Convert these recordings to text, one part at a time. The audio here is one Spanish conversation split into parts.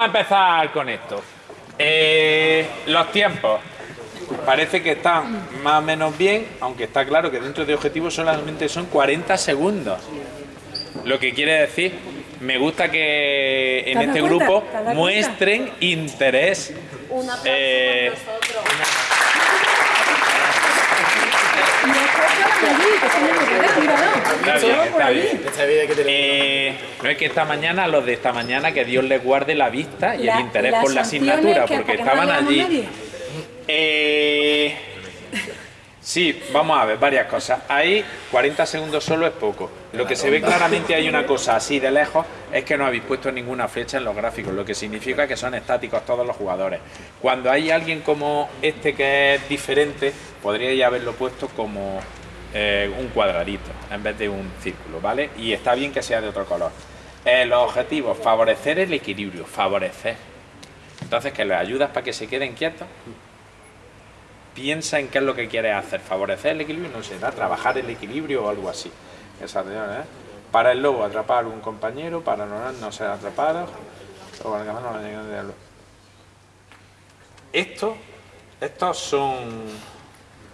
a empezar con esto. Eh, los tiempos. Parece que están más o menos bien, aunque está claro que dentro de objetivos solamente son 40 segundos. Lo que quiere decir, me gusta que en ¿Te has este cuenta? grupo ¿Te has dado muestren interés. Un aplauso Eh, por nosotros. Y después estaban allí, que son de verdad, míralo. Está bien, Estaban por está ahí. bien. Esta vida que tenemos. Eh, no es que esta mañana, los de esta mañana, que Dios les guarde la vista y La- el interés por la asignatura, que porque no estaban allí. Eh, sí, vamos a ver varias cosas. Ahí 40 segundos solo es poco. Lo que se ve claramente hay una cosa así de lejos es que no habéis puesto ninguna flecha en los gráficos, lo que significa que son estáticos todos los jugadores. Cuando hay alguien como este que es diferente, podríais haberlo puesto como eh, un cuadradito en vez de un círculo, ¿vale? Y está bien que sea de otro color. Eh, los objetivos, favorecer el equilibrio, favorecer. Entonces, que les ayudas para que se queden quietos, piensa en qué es lo que quieres hacer, favorecer el equilibrio, no sé, trabajar el equilibrio o algo así. Esa, ¿eh? Para el lobo, atrapar un compañero, para no, no ser atrapado. Esto, estos son,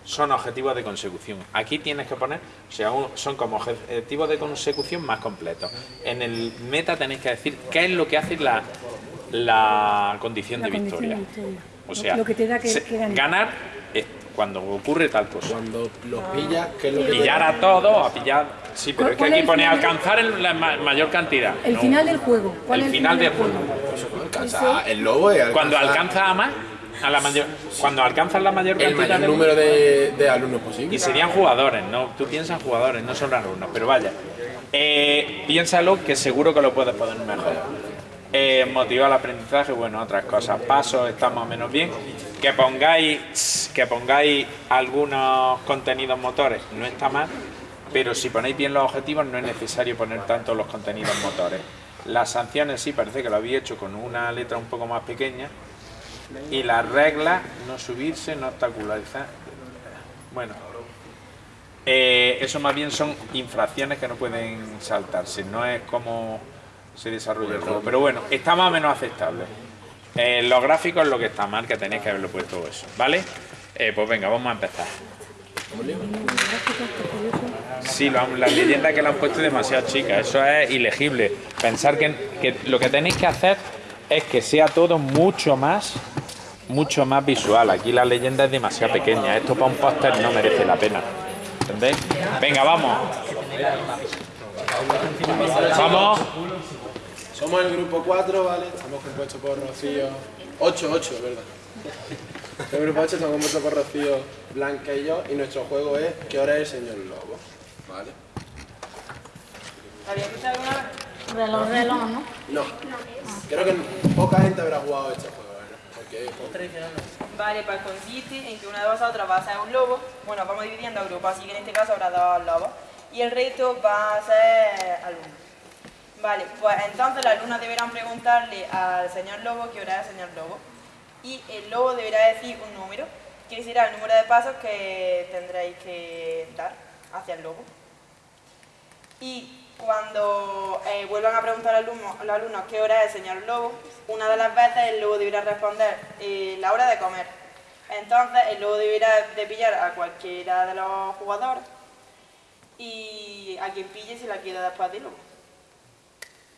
son objetivos de consecución. Aquí tienes que poner, o sea, un- son como objetivos de consecución más completos. En el meta tenéis que decir qué es lo que hace la, la condición La de condición victoria. de victoria. O Lo- sea, lo que te da que- se- que ganar. ganar es cuando ocurre tal cosa. Cuando los pillas, que es lo que Pillar a todos, a pillar. Sí, pero es que ¿Cuál aquí el pone alcanzar en la ma- mayor cantidad. El No. final del juego. ¿Cuál El es final del juego? alcanza el lobo es Cuando alcanza a más, a la mayor, cuando alcanzas la mayor el cantidad mayor de- número de, de alumnos y posible. serían jugadores, no, tú piensas jugadores, no son alumnos, pero vaya, eh, piénsalo que seguro que lo puedes poner mejor. Eh, motivar el aprendizaje, bueno, otras cosas, pasos, está más o menos bien. Que pongáis, que pongáis algunos contenidos motores, no está mal, pero si ponéis bien los objetivos no es necesario poner tanto los contenidos motores. Las sanciones sí, parece que lo habéis hecho con una letra un poco más pequeña. Y las reglas, no subirse, no obstaculizar. Bueno, eh, eso más bien son infracciones que no pueden saltarse, no es como se desarrolla el juego. Pero bueno, está más o menos aceptable. Eh, los gráficos es lo que está mal, que tenéis que haberlo puesto eso, ¿vale? Eh, pues venga, vamos a empezar. Sí, lo han- la leyenda que le han puesto es demasiado chica, eso es ilegible. Pensar que, que lo que tenéis que hacer es que sea todo mucho más, mucho más visual. Aquí la leyenda es demasiado pequeña, esto para un póster no merece la pena. ¿Entendéis? Venga, vamos. Vamos. Somos el grupo 4, ¿vale? Estamos compuestos por Rocío. 8, 8, es verdad. El grupo 8 estamos compuestos por Rocío, Blanca y yo. Y nuestro juego es ¿Qué hora es el señor Lobo? ¿Vale? ¿Había escuchado alguna vez? Reloj, reloj, ¿no? No. Creo que poca gente habrá jugado este juego, Vale, pues consiste en que una de vosotras va a ser un lobo. Bueno, vamos dividiendo a grupos, así que en este caso habrá dos lobos. Y el resto va a ser alumnos. Vale, pues entonces las alumnas deberán preguntarle al señor lobo qué hora es el señor lobo. Y el lobo deberá decir un número, que será el número de pasos que tendréis que dar hacia el lobo. Y cuando eh, vuelvan a preguntar al alumno, al alumno qué hora es señor lobo, una de las veces el lobo deberá responder eh, la hora de comer. Entonces el lobo deberá de pillar a cualquiera de los jugadores y a quien pille se la queda después del lobo.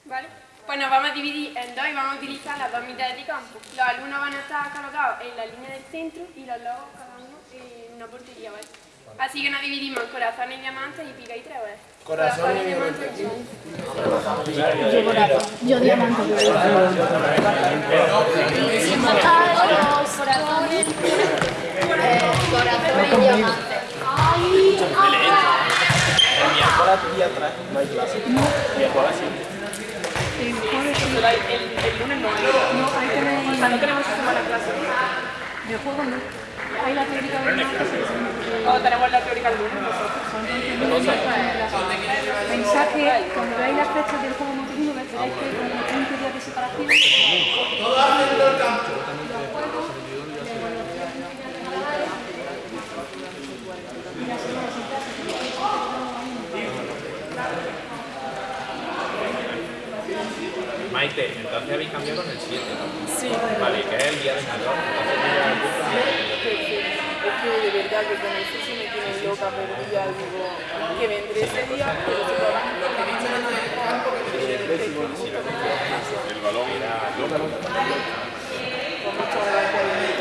¿Vale? Pues nos vamos a dividir en dos y vamos a utilizar las dos mitades de campo. Los alumnos van a estar colocados en la línea del centro y los lobos cada uno en una portería, ¿vale? Así que nos dividimos en corazones y diamantes y pica y tres veces. Corazón y diamantes. diamante. Yo corazón. Yo diamante. Corazones. Corazones y diamantes. Ay, ay. El, el lunes no, No, hay que ver- o sea, no tenemos que tomar la clase. De juego no. Hay la teórica de O tenemos la teórica el lunes nosotros. Pensad que cuando veáis las fechas del juego motriz, veréis que como 30 días de separación. Maite, entonces habéis cambiado con el 7, ¿no? Sí, Vale, que es el día de mayor. Entonces que de verdad que con eso sí me tiene loca, pero ya digo que vendré ese día, pero se va El balón era loco. con muchas gracias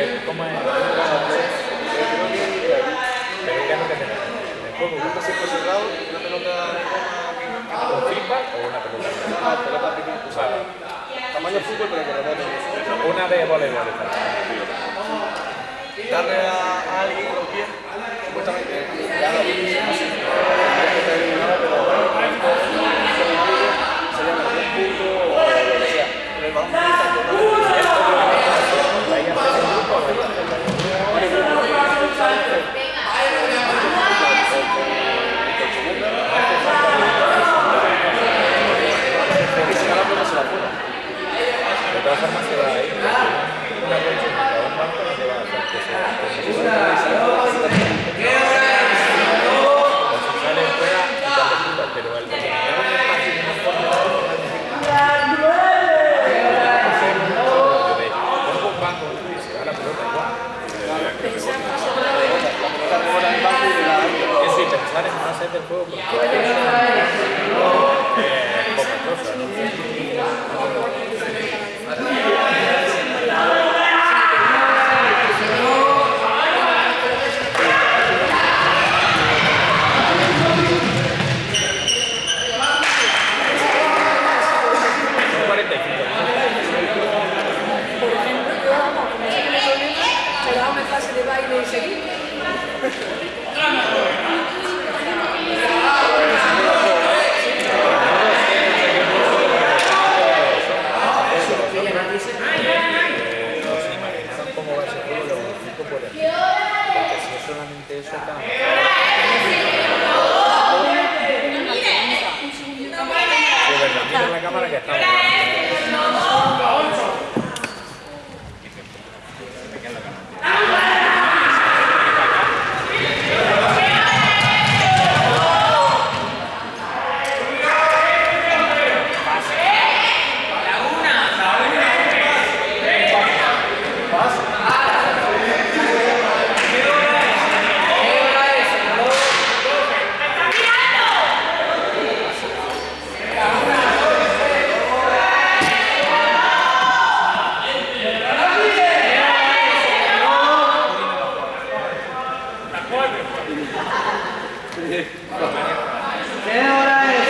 ¿Cómo es? ¿Pero es lo que tenemos? En el juego, Un pase cerrado, una pelota de goma ¿Un feedback o una pelota? sea, tamaño fútbol, pero. Una de voleibol. Darle a, alguien con los pies, supuestamente, sempre pouco. É, pouca coisa. Thank you. Sí, verdad, mira la cámara que está. pode? É, hora es?